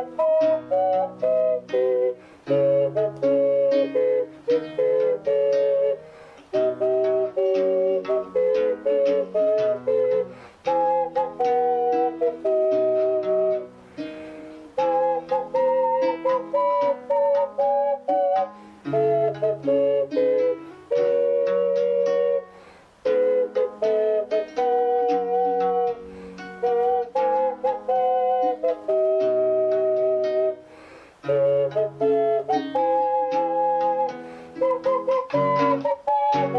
Thank